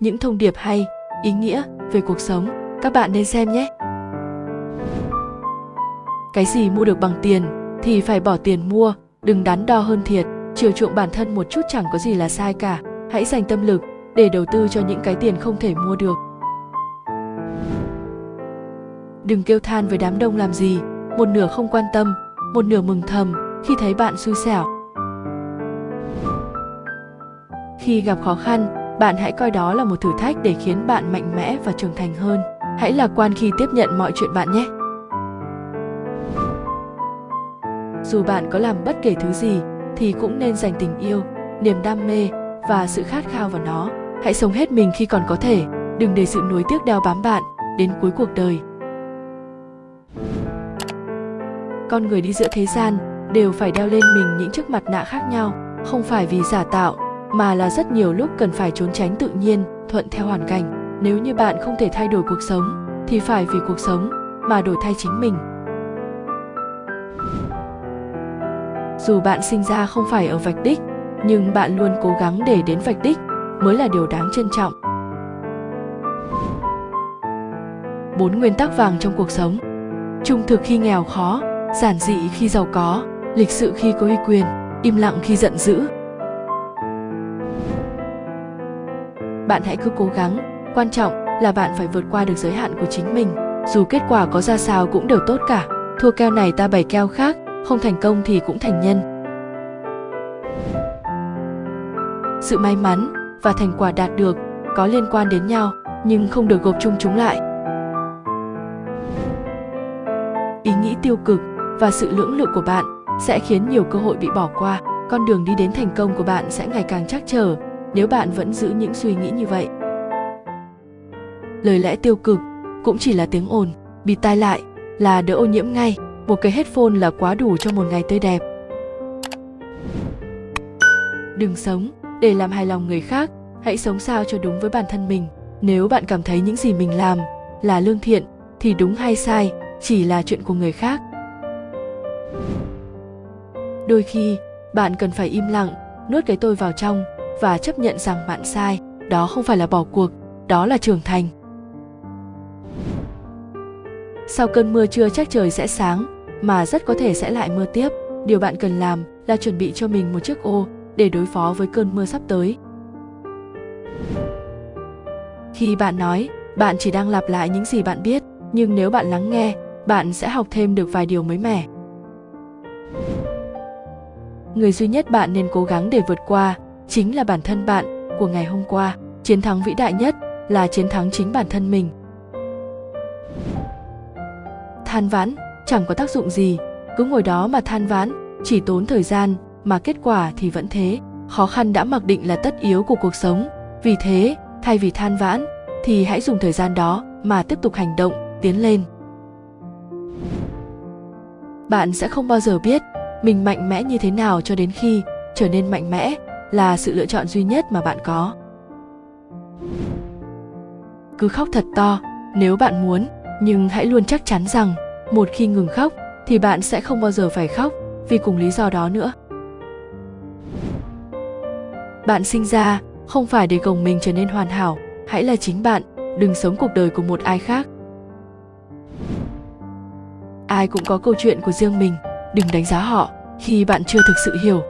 những thông điệp hay, ý nghĩa về cuộc sống, các bạn nên xem nhé. Cái gì mua được bằng tiền thì phải bỏ tiền mua, đừng đắn đo hơn thiệt, chiều chuộng bản thân một chút chẳng có gì là sai cả. Hãy dành tâm lực để đầu tư cho những cái tiền không thể mua được. Đừng kêu than với đám đông làm gì, một nửa không quan tâm, một nửa mừng thầm khi thấy bạn xui xẻo. Khi gặp khó khăn, bạn hãy coi đó là một thử thách để khiến bạn mạnh mẽ và trưởng thành hơn. Hãy lạc quan khi tiếp nhận mọi chuyện bạn nhé. Dù bạn có làm bất kể thứ gì thì cũng nên dành tình yêu, niềm đam mê và sự khát khao vào nó. Hãy sống hết mình khi còn có thể, đừng để sự nuối tiếc đeo bám bạn đến cuối cuộc đời. Con người đi giữa thế gian đều phải đeo lên mình những chiếc mặt nạ khác nhau, không phải vì giả tạo mà là rất nhiều lúc cần phải trốn tránh tự nhiên, thuận theo hoàn cảnh. Nếu như bạn không thể thay đổi cuộc sống thì phải vì cuộc sống mà đổi thay chính mình. Dù bạn sinh ra không phải ở vạch đích, nhưng bạn luôn cố gắng để đến vạch đích mới là điều đáng trân trọng. Bốn nguyên tắc vàng trong cuộc sống. Trung thực khi nghèo khó, giản dị khi giàu có, lịch sự khi có uy quyền, im lặng khi giận dữ. Bạn hãy cứ cố gắng, quan trọng là bạn phải vượt qua được giới hạn của chính mình. Dù kết quả có ra sao cũng đều tốt cả. Thua keo này ta bày keo khác, không thành công thì cũng thành nhân. Sự may mắn và thành quả đạt được có liên quan đến nhau nhưng không được gộp chung chúng lại. Ý nghĩ tiêu cực và sự lưỡng lự của bạn sẽ khiến nhiều cơ hội bị bỏ qua con đường đi đến thành công của bạn sẽ ngày càng chắc trở nếu bạn vẫn giữ những suy nghĩ như vậy, lời lẽ tiêu cực cũng chỉ là tiếng ồn, bị tai lại là đỡ ô nhiễm ngay. Một cái headphone là quá đủ cho một ngày tươi đẹp. Đừng sống để làm hài lòng người khác, hãy sống sao cho đúng với bản thân mình. Nếu bạn cảm thấy những gì mình làm là lương thiện, thì đúng hay sai chỉ là chuyện của người khác. Đôi khi, bạn cần phải im lặng, nuốt cái tôi vào trong và chấp nhận rằng bạn sai, đó không phải là bỏ cuộc, đó là trưởng thành. Sau cơn mưa chưa chắc trời sẽ sáng, mà rất có thể sẽ lại mưa tiếp. Điều bạn cần làm là chuẩn bị cho mình một chiếc ô để đối phó với cơn mưa sắp tới. Khi bạn nói, bạn chỉ đang lặp lại những gì bạn biết, nhưng nếu bạn lắng nghe, bạn sẽ học thêm được vài điều mới mẻ. Người duy nhất bạn nên cố gắng để vượt qua chính là bản thân bạn của ngày hôm qua. Chiến thắng vĩ đại nhất là chiến thắng chính bản thân mình. Than vãn, chẳng có tác dụng gì. Cứ ngồi đó mà than vãn, chỉ tốn thời gian mà kết quả thì vẫn thế. Khó khăn đã mặc định là tất yếu của cuộc sống. Vì thế, thay vì than vãn, thì hãy dùng thời gian đó mà tiếp tục hành động, tiến lên. Bạn sẽ không bao giờ biết mình mạnh mẽ như thế nào cho đến khi trở nên mạnh mẽ là sự lựa chọn duy nhất mà bạn có. Cứ khóc thật to, nếu bạn muốn, nhưng hãy luôn chắc chắn rằng, một khi ngừng khóc, thì bạn sẽ không bao giờ phải khóc, vì cùng lý do đó nữa. Bạn sinh ra, không phải để gồng mình trở nên hoàn hảo, hãy là chính bạn, đừng sống cuộc đời của một ai khác. Ai cũng có câu chuyện của riêng mình, đừng đánh giá họ khi bạn chưa thực sự hiểu.